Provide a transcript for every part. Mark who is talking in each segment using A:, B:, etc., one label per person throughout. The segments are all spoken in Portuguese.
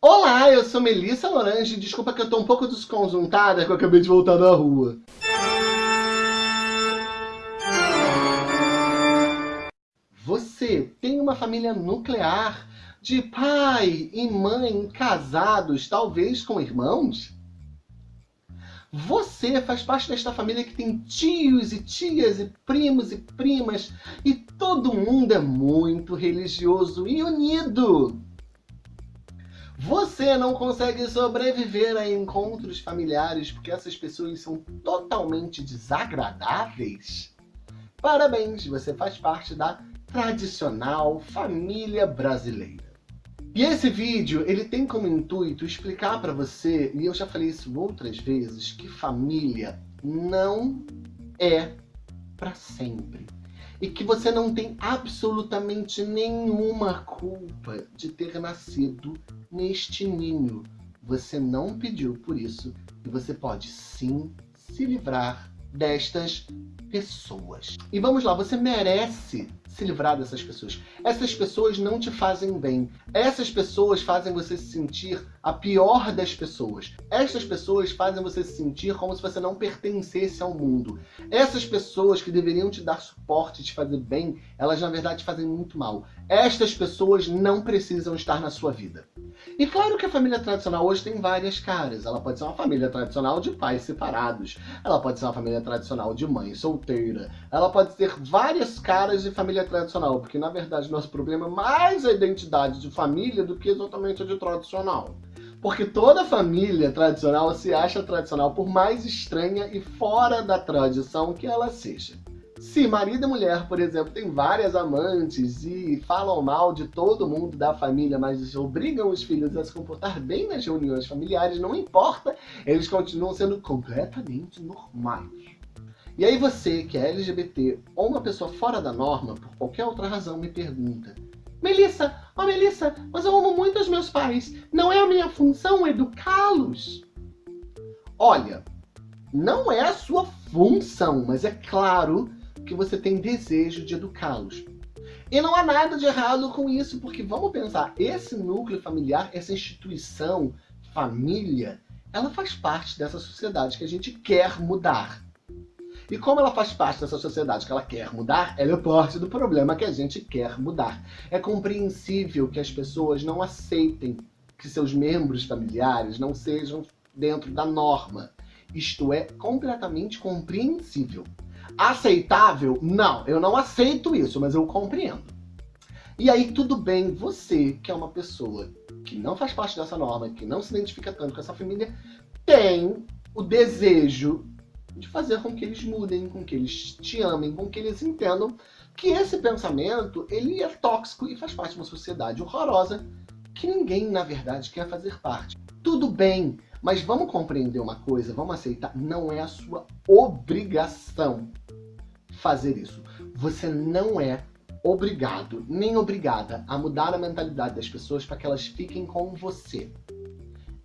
A: Olá, eu sou Melissa Lorange. Desculpa que eu tô um pouco desconjuntada que eu acabei de voltar da rua. Você tem uma família nuclear de pai e mãe casados, talvez com irmãos? Você faz parte desta família que tem tios e tias e primos e primas e todo mundo é muito religioso e unido. Você não consegue sobreviver a encontros familiares porque essas pessoas são totalmente desagradáveis? Parabéns, você faz parte da tradicional família brasileira. E esse vídeo, ele tem como intuito explicar para você, e eu já falei isso outras vezes, que família não é para sempre. E que você não tem absolutamente nenhuma culpa de ter nascido neste ninho. Você não pediu por isso e você pode sim se livrar destas pessoas. E vamos lá, você merece se livrar dessas pessoas. Essas pessoas não te fazem bem. Essas pessoas fazem você se sentir a pior das pessoas. Essas pessoas fazem você se sentir como se você não pertencesse ao mundo. Essas pessoas que deveriam te dar suporte, te fazer bem, elas na verdade fazem muito mal. Estas pessoas não precisam estar na sua vida. E claro que a família tradicional hoje tem várias caras. Ela pode ser uma família tradicional de pais separados. Ela pode ser uma família tradicional de mãe solteira. Ela pode ter várias caras de família tradicional, porque na verdade nosso problema é mais a identidade de família do que exatamente a de tradicional. Porque toda família tradicional se acha tradicional, por mais estranha e fora da tradição que ela seja. Se marido e mulher, por exemplo, têm várias amantes e falam mal de todo mundo da família, mas obrigam os filhos a se comportar bem nas reuniões familiares, não importa, eles continuam sendo completamente normais. E aí você, que é LGBT ou uma pessoa fora da norma, por qualquer outra razão, me pergunta Melissa, ó oh, Melissa, mas eu amo muito os meus pais. Não é a minha função educá-los? Olha, não é a sua função, mas é claro que você tem desejo de educá-los. E não há nada de errado com isso, porque vamos pensar, esse núcleo familiar, essa instituição, família, ela faz parte dessa sociedade que a gente quer mudar. E como ela faz parte dessa sociedade que ela quer mudar, ela é parte do problema que a gente quer mudar. É compreensível que as pessoas não aceitem que seus membros familiares não sejam dentro da norma. Isto é completamente compreensível. Aceitável? Não, eu não aceito isso, mas eu compreendo. E aí, tudo bem, você que é uma pessoa que não faz parte dessa norma, que não se identifica tanto com essa família, tem o desejo de fazer com que eles mudem, com que eles te amem, com que eles entendam que esse pensamento ele é tóxico e faz parte de uma sociedade horrorosa que ninguém, na verdade, quer fazer parte. Tudo bem, mas vamos compreender uma coisa, vamos aceitar, não é a sua obrigação fazer isso. Você não é obrigado, nem obrigada a mudar a mentalidade das pessoas para que elas fiquem com você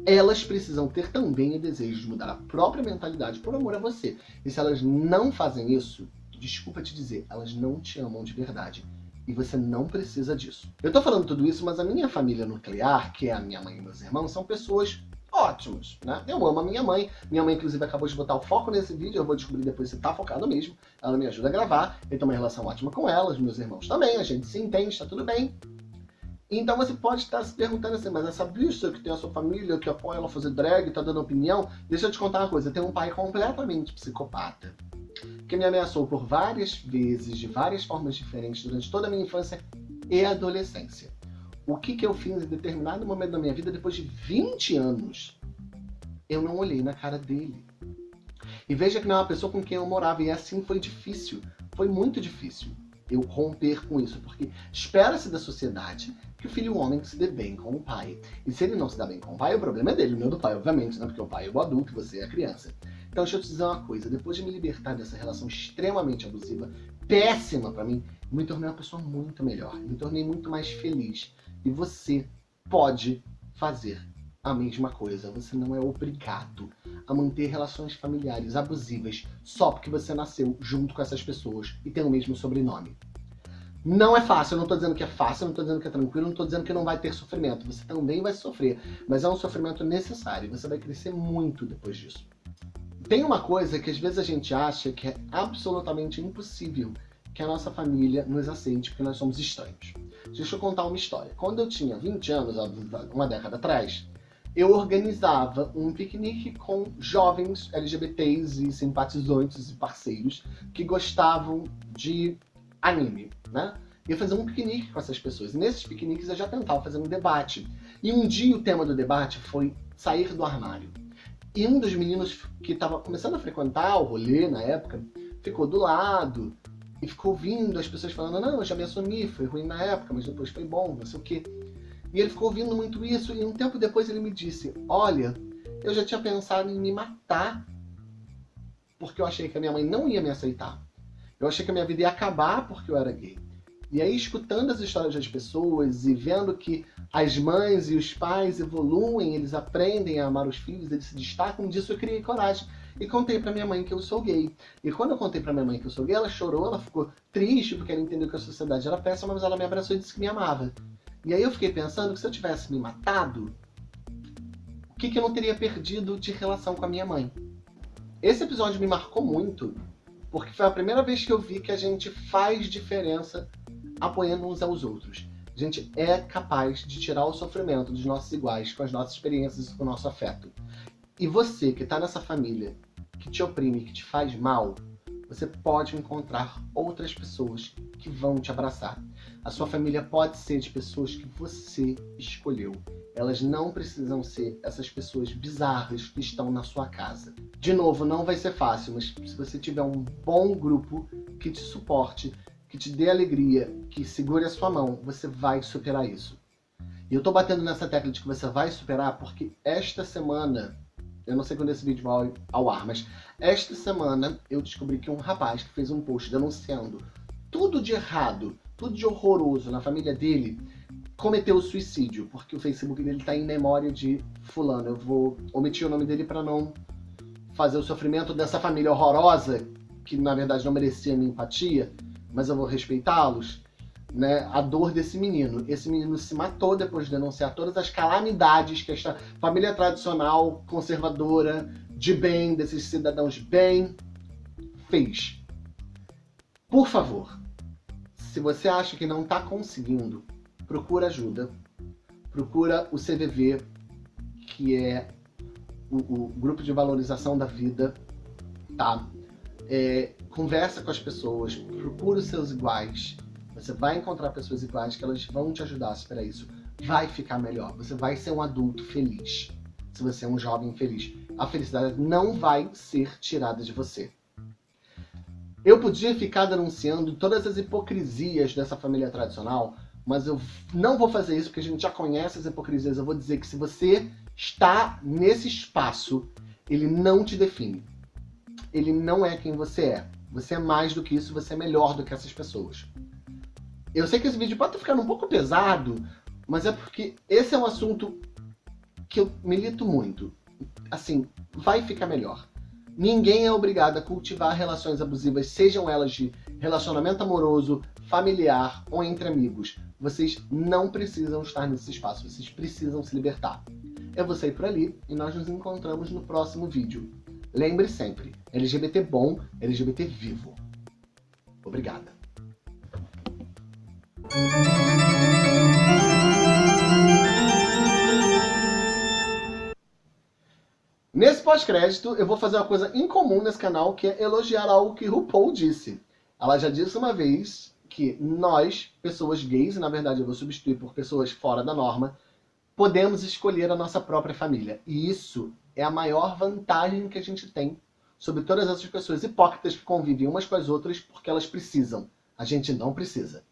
A: elas precisam ter também o desejo de mudar a própria mentalidade por amor a você. E se elas não fazem isso, desculpa te dizer, elas não te amam de verdade. E você não precisa disso. Eu tô falando tudo isso, mas a minha família nuclear, que é a minha mãe e meus irmãos, são pessoas ótimas, né? Eu amo a minha mãe. Minha mãe, inclusive, acabou de botar o foco nesse vídeo. Eu vou descobrir depois se tá focado mesmo. Ela me ajuda a gravar. Eu tenho uma relação ótima com ela. Os meus irmãos também. A gente se entende, tá tudo bem. Então você pode estar se perguntando assim, mas essa bicha que tem a sua família, que apoia ela fazer drag, tá dando opinião, deixa eu te contar uma coisa, tenho um pai completamente psicopata, que me ameaçou por várias vezes, de várias formas diferentes, durante toda a minha infância e adolescência. O que, que eu fiz em determinado momento da minha vida, depois de 20 anos, eu não olhei na cara dele. E veja que não é uma pessoa com quem eu morava, e assim foi difícil, foi muito difícil eu romper com isso, porque espera-se da sociedade que o filho homem se dê bem com o pai. E se ele não se dá bem com o pai, o problema é dele, não é do pai, obviamente, né? Porque o pai é o adulto e você é a criança. Então deixa eu te dizer uma coisa, depois de me libertar dessa relação extremamente abusiva, péssima para mim, me tornei uma pessoa muito melhor, me tornei muito mais feliz. E você pode fazer a mesma coisa. Você não é obrigado a manter relações familiares abusivas só porque você nasceu junto com essas pessoas e tem o mesmo sobrenome. Não é fácil, eu não estou dizendo que é fácil, eu não estou dizendo que é tranquilo, não estou dizendo que não vai ter sofrimento. Você também vai sofrer, mas é um sofrimento necessário. Você vai crescer muito depois disso. Tem uma coisa que às vezes a gente acha que é absolutamente impossível que a nossa família nos aceite porque nós somos estranhos. Deixa eu contar uma história. Quando eu tinha 20 anos, uma década atrás, eu organizava um piquenique com jovens LGBTs e simpatizantes e parceiros que gostavam de anime, né? Ia fazer um piquenique com essas pessoas. E nesses piqueniques eu já tentava fazer um debate. E um dia o tema do debate foi sair do armário. E um dos meninos que estava começando a frequentar o rolê na época, ficou do lado e ficou ouvindo as pessoas falando, não, eu já me assumi, foi ruim na época, mas depois foi bom, não sei o quê. E ele ficou ouvindo muito isso e um tempo depois ele me disse, olha, eu já tinha pensado em me matar porque eu achei que a minha mãe não ia me aceitar. Eu achei que a minha vida ia acabar porque eu era gay. E aí, escutando as histórias das pessoas e vendo que as mães e os pais evoluem, eles aprendem a amar os filhos, eles se destacam disso, eu criei coragem. E contei pra minha mãe que eu sou gay. E quando eu contei pra minha mãe que eu sou gay, ela chorou, ela ficou triste porque ela entendeu que a sociedade era péssima, mas ela me abraçou e disse que me amava. E aí eu fiquei pensando que se eu tivesse me matado, o que, que eu não teria perdido de relação com a minha mãe? Esse episódio me marcou muito, porque foi a primeira vez que eu vi que a gente faz diferença apoiando uns aos outros. A gente é capaz de tirar o sofrimento dos nossos iguais com as nossas experiências e com o nosso afeto. E você que está nessa família, que te oprime, que te faz mal, você pode encontrar outras pessoas que vão te abraçar. A sua família pode ser de pessoas que você escolheu. Elas não precisam ser essas pessoas bizarras que estão na sua casa. De novo, não vai ser fácil, mas se você tiver um bom grupo que te suporte, que te dê alegria, que segure a sua mão, você vai superar isso. E eu tô batendo nessa tecla de que você vai superar porque esta semana, eu não sei quando esse vídeo vai ao ar, mas esta semana eu descobri que um rapaz que fez um post denunciando tudo de errado, tudo de horroroso na família dele, cometeu suicídio, porque o Facebook dele tá em memória de fulano. Eu vou omitir o nome dele para não fazer o sofrimento dessa família horrorosa, que na verdade não merecia minha empatia, mas eu vou respeitá-los, né? A dor desse menino. Esse menino se matou depois de denunciar todas as calamidades que esta família tradicional, conservadora, de bem, desses cidadãos bem, fez. Por favor, se você acha que não está conseguindo, procura ajuda. Procura o CVV, que é o, o Grupo de Valorização da Vida, tá? É, conversa com as pessoas, procura os seus iguais. Você vai encontrar pessoas iguais que elas vão te ajudar a superar isso. Vai ficar melhor. Você vai ser um adulto feliz. Se você é um jovem feliz. A felicidade não vai ser tirada de você. Eu podia ficar denunciando todas as hipocrisias dessa família tradicional, mas eu não vou fazer isso porque a gente já conhece as hipocrisias. Eu vou dizer que se você está nesse espaço, ele não te define. Ele não é quem você é. Você é mais do que isso, você é melhor do que essas pessoas. Eu sei que esse vídeo pode estar ficando um pouco pesado, mas é porque esse é um assunto que eu milito muito. Assim, vai ficar melhor. Ninguém é obrigado a cultivar relações abusivas, sejam elas de relacionamento amoroso, familiar ou entre amigos. Vocês não precisam estar nesse espaço, vocês precisam se libertar. Eu vou sair por ali e nós nos encontramos no próximo vídeo. Lembre sempre, LGBT bom, LGBT vivo. Obrigada. Nesse pós-crédito, eu vou fazer uma coisa incomum nesse canal, que é elogiar algo que RuPaul disse. Ela já disse uma vez que nós, pessoas gays, e na verdade eu vou substituir por pessoas fora da norma, podemos escolher a nossa própria família. E isso é a maior vantagem que a gente tem sobre todas essas pessoas hipócritas que convivem umas com as outras porque elas precisam. A gente não precisa.